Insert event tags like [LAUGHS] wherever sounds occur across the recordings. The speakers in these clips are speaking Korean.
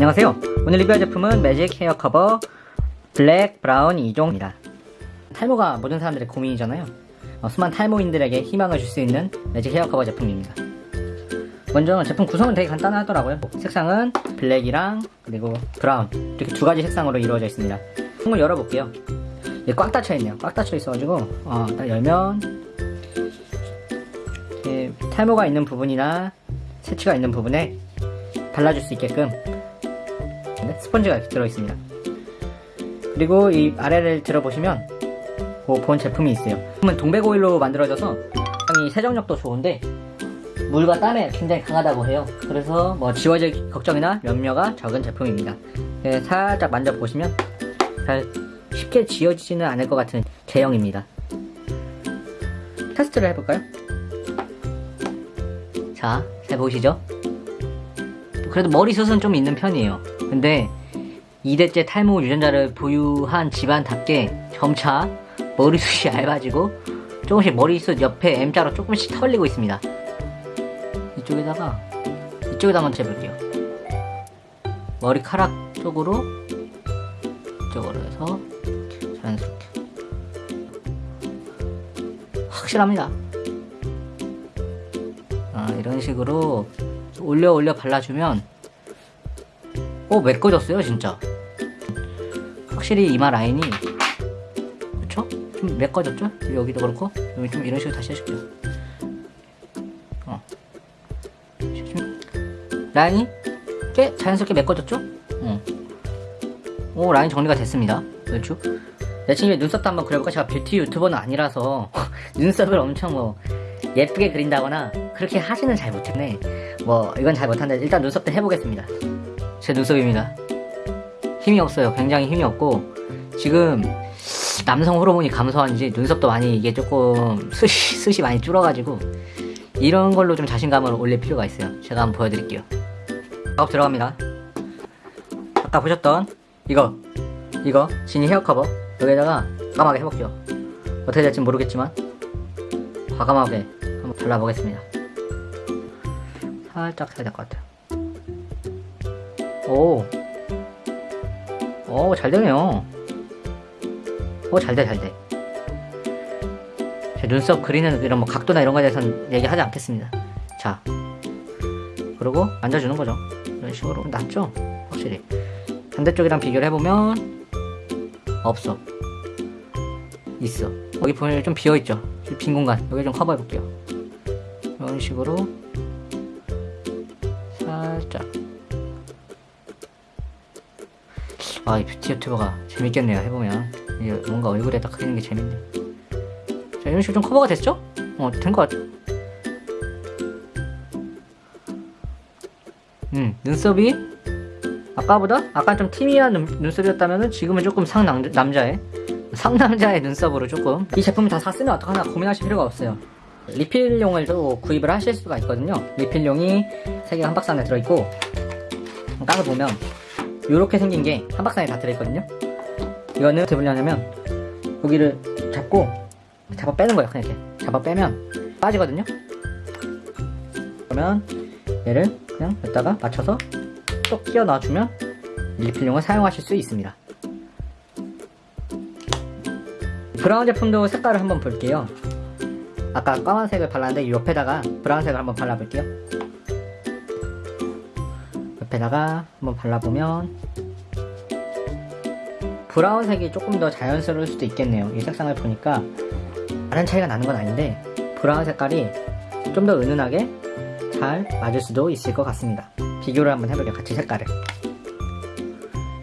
안녕하세요. 오늘 리뷰할 제품은 매직 헤어 커버 블랙 브라운 2종입니다. 탈모가 모든 사람들의 고민이잖아요. 어, 수많은 탈모인들에게 희망을 줄 수 있는 매직 헤어 커버 제품입니다. 먼저 제품 구성은 되게 간단하더라고요. 색상은 블랙이랑 그리고 브라운. 이렇게 두 가지 색상으로 이루어져 있습니다. 통을 열어볼게요. 이게 꽉 닫혀 있네요. 꽉 닫혀 있어가지고 어, 딱 열면 탈모가 있는 부분이나 새치가 있는 부분에 발라줄 수 있게끔 스펀지가 이렇게 들어있습니다. 그리고 이 아래를 들어보시면 그본 제품이 있어요. 제품은 동백오일로 만들어져서 굉장히 세정력도 좋은데 물과 땀에 굉장히 강하다고 해요. 그래서 뭐 지워질 걱정이나 염려가 적은 제품입니다. 네, 살짝 만져보시면 잘 쉽게 지워지지는 않을 것 같은 제형입니다. 테스트를 해볼까요? 자, 잘 보이시죠? 그래도 머리숱은 좀 있는 편이에요 근데 2대째 탈모 유전자를 보유한 집안답게 점차 머리숱이 얇아지고 조금씩 머리숱 옆에 M자로 조금씩 털리고 있습니다. 이쪽에다가 이쪽에다 한번 재볼게요. 머리카락 쪽으로 이쪽으로 해서 자연스럽게. 확실합니다. 아, 이런 식으로 올려 올려 발라주면 어 메꿔졌어요 진짜 확실히 이마 라인이 그쵸? 좀 메꿔졌죠? 여기도 그렇고 여기 좀 이런 식으로 다시 해줄게요 어. 라인이 꽤 자연스럽게 메꿔졌죠? 어. 오 라인 정리가 됐습니다 그렇죠? 여친이 눈썹도 한번 그려볼까? 제가 뷰티 유튜버는 아니라서 [LAUGHS] 눈썹을 엄청 뭐 예쁘게 그린다거나 그렇게 하지는 잘 못했네 뭐 이건 잘 못하는데 일단 눈썹도 해보겠습니다 제 눈썹입니다. 힘이 없어요. 굉장히 힘이 없고 지금 남성 호르몬이 감소한지 눈썹도 많이 이게 조금 숱이, 숱이 많이 줄어가지고 이런 걸로 좀 자신감을 올릴 필요가 있어요. 제가 한번 보여드릴게요. 작업 들어갑니다. 아까 보셨던 이거 이거 지니 헤어 커버. 여기다가 과감하게 해볼게요. 어떻게 될지 모르겠지만 과감하게 한번 발라보겠습니다. 살짝 해야 될 것 같아요 오. 오, 잘 되네요. 오, 잘 돼, 잘 돼. 제 눈썹 그리는 이런 뭐 각도나 이런 거에 대해서는 얘기하지 않겠습니다. 자. 그리고 만져주는 거죠. 이런 식으로. 낫죠? 확실히. 반대쪽이랑 비교를 해보면, 없어. 있어. 여기 보면 좀 비어있죠? 빈 공간. 여기 좀 커버해볼게요. 이런 식으로. 살짝. 아, 이 뷰티 유튜버가 재밌겠네요, 해보면. 이게 뭔가 얼굴에다 그리는 게 재밌네. 자, 이런 식으로 좀 커버가 됐죠? 어, 된 것 같아. 음, 눈썹이 아까보다 아까 좀 티미한 눈, 눈썹이었다면 지금은 조금 상남자의 상남자의 눈썹으로 조금 이 제품을 다 샀으면 어떡하나 고민하실 필요가 없어요 리필용을 또 구입을 하실 수가 있거든요 리필용이 3개가 한 박스 안에 들어있고 까서 보면 이렇게 생긴 게 한 박스 안에 다 들어있거든요. 이거는 어떻게 분류하냐면 여기를 잡고 잡아 빼는 거예요 그냥 이렇게. 잡아 빼면 빠지거든요. 그러면 얘를 그냥 여기다가 맞춰서 또 끼워 넣어주면 리필용을 사용하실 수 있습니다. 브라운 제품도 색깔을 한번 볼게요. 아까 까만색을 발랐는데 옆에다가 브라운색을 한번 발라볼게요 옆에다가 한번 발라보면 브라운색이 조금 더 자연스러울 수도 있겠네요. 이 색상을 보니까 다른 차이가 나는 건 아닌데 브라운 색깔이 좀 더 은은하게 잘 맞을 수도 있을 것 같습니다. 비교를 한번 해볼게요 같이 색깔을.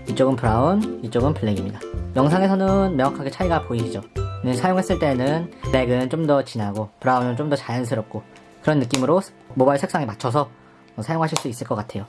이쪽은 브라운 이쪽은 블랙입니다. 영상에서는 명확하게 차이가 보이시죠? 사용했을 때는 블랙은 좀 더 진하고 브라운은 좀 더 자연스럽고 그런 느낌으로 모바일 색상에 맞춰서 사용하실 수 있을 것 같아요